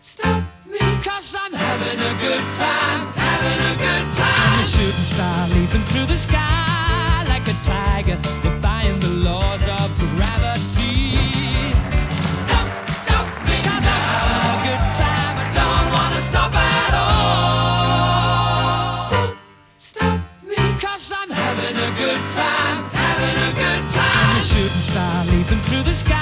stop me, cause I'm having a good time, having a good time. I'm a shooting star leaping through the sky like a tiger, defying the laws of gravity. Don't stop me. I'm having a good time, I don't wanna stop at all. Don't stop me, I'm having a good time, having a good time. I'm a shooting star leaping through the sky.